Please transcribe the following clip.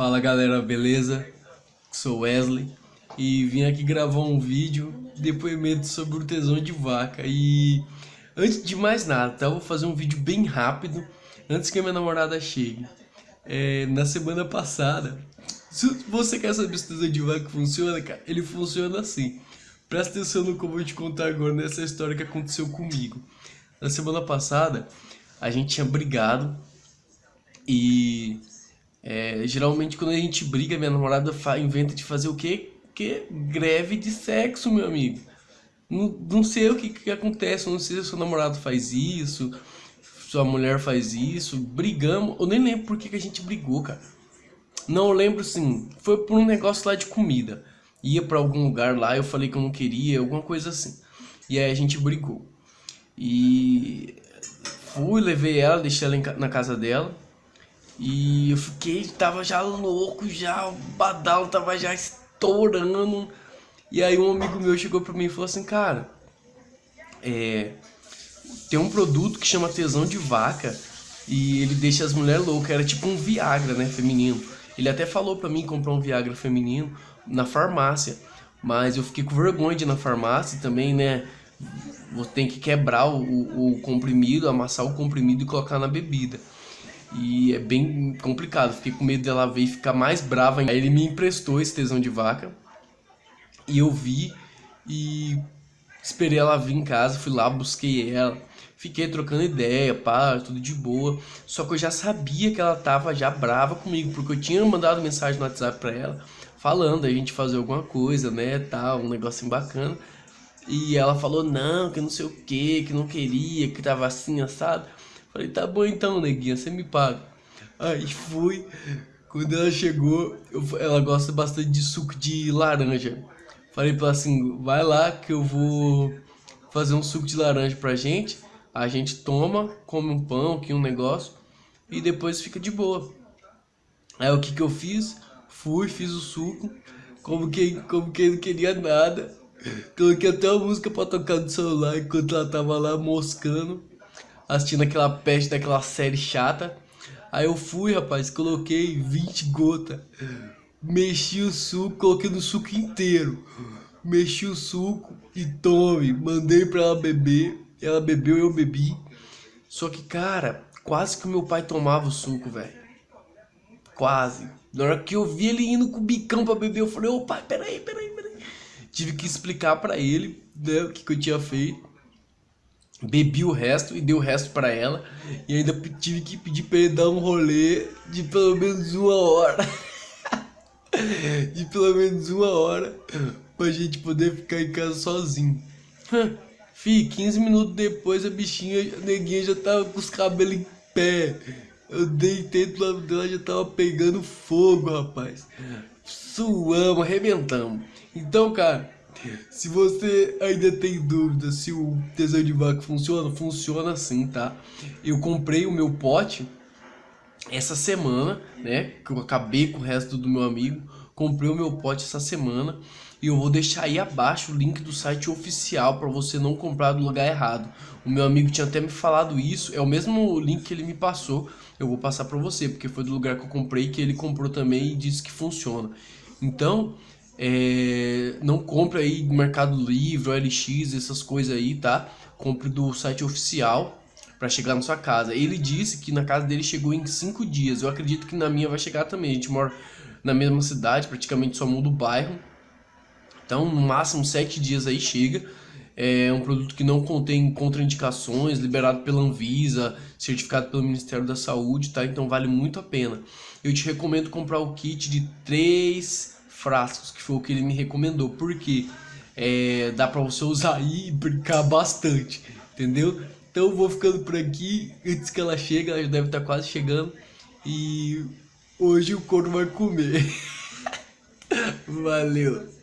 Fala galera, beleza? Sou Wesley e vim aqui gravar um vídeo, depoimento sobre o tesão de vaca e antes de mais nada, tá? Vou fazer um vídeo bem rápido antes que a minha namorada chegue. É, na semana passada, se você quer saber se o tesão de vaca funciona, cara, ele funciona assim. Presta atenção no que eu vou te contar agora nessa história que aconteceu comigo. Na semana passada, a gente tinha brigado e é, geralmente quando a gente briga, minha namorada inventa de fazer o quê? Que greve de sexo, meu amigo. Não, não sei o que, que acontece, não sei se seu namorado faz isso, sua mulher faz isso, brigamos, eu nem lembro por que, que a gente brigou, cara. Não, lembro sim, foi por um negócio lá de comida. Ia pra algum lugar lá, eu falei que eu não queria, alguma coisa assim. E aí a gente brigou. E fui, levei ela, deixei ela na casa dela. E eu fiquei, tava já louco, já, o badalo tava já estourando. E aí um amigo meu chegou pra mim e falou assim, cara, é, tem um produto que chama tesão de vaca e ele deixa as mulheres loucas, era tipo um Viagra, né, feminino. Ele até falou pra mim comprar um Viagra feminino na farmácia, mas eu fiquei com vergonha de ir na farmácia também, né, tem que quebrar o, o comprimido, amassar o comprimido e colocar na bebida. E é bem complicado, fiquei com medo dela ver e ficar mais brava. Aí ele me emprestou esse tesão de vaca. E eu vi e esperei ela vir em casa, fui lá, busquei ela. Fiquei trocando ideia, pá, tudo de boa. Só que eu já sabia que ela tava já brava comigo, porque eu tinha mandado mensagem no WhatsApp pra ela, falando a gente fazer alguma coisa, né, tal, um negocinho bacana. E ela falou não, que não sei o que, que não queria, que tava assim, assado. Falei, tá bom então, neguinha, você me paga. Aí fui, quando ela chegou, eu, ela gosta bastante de suco de laranja. Falei pra ela assim, vai lá que eu vou fazer um suco de laranja pra gente. A gente toma, come um pão, aqui um negócio, e depois fica de boa. Aí o que que eu fiz? Fui, fiz o suco, como quem, como quem não queria nada. Coloquei até a música pra tocar no celular enquanto ela tava lá moscando assistindo aquela peste daquela série chata. Aí eu fui, rapaz, coloquei 20 gotas. Mexi o suco, coloquei no suco inteiro. Mexi o suco e tome. Mandei pra ela beber. Ela bebeu, eu bebi. Só que, cara, quase que o meu pai tomava o suco, velho. Quase. Na hora que eu vi ele indo com o bicão pra beber, eu falei, ô pai, peraí, peraí, peraí. Tive que explicar pra ele, né, o que, que eu tinha feito bebi o resto e dei o resto para ela. E ainda tive que pedir para ele dar um rolê de pelo menos uma hora. De pelo menos uma hora pra gente poder ficar em casa sozinho. Fih, 15 minutos depois a bichinha, a neguinha já tava com os cabelos em pé. Eu deitei do lado dela, já tava pegando fogo, rapaz. Suamos, arrebentamos. Então, cara se você ainda tem dúvida se o tesão de vaca funciona, funciona sim, tá? Eu comprei o meu pote essa semana, né? Que eu acabei com o resto do meu amigo. Comprei o meu pote essa semana e eu vou deixar aí abaixo o link do site oficial para você não comprar do lugar errado. O meu amigo tinha até me falado isso, é o mesmo link que ele me passou, eu vou passar para você, porque foi do lugar que eu comprei que ele comprou também e disse que funciona. Então, é, não compre aí do Mercado Livre, OLX, essas coisas aí, tá? Compre do site oficial para chegar na sua casa. Ele disse que na casa dele chegou em 5 dias. Eu acredito que na minha vai chegar também. A gente mora na mesma cidade, praticamente só muda o bairro. Então, no máximo 7 dias aí chega. É um produto que não contém contraindicações, liberado pela Anvisa, certificado pelo Ministério da Saúde, tá? Então vale muito a pena. Eu te recomendo comprar o kit de 3 frascos, que foi o que ele me recomendou, porque é, dá pra você usar aí e brincar bastante, entendeu? Então eu vou ficando por aqui, antes que ela chegue, ela já deve estar quase chegando, e hoje o corno vai comer. Valeu!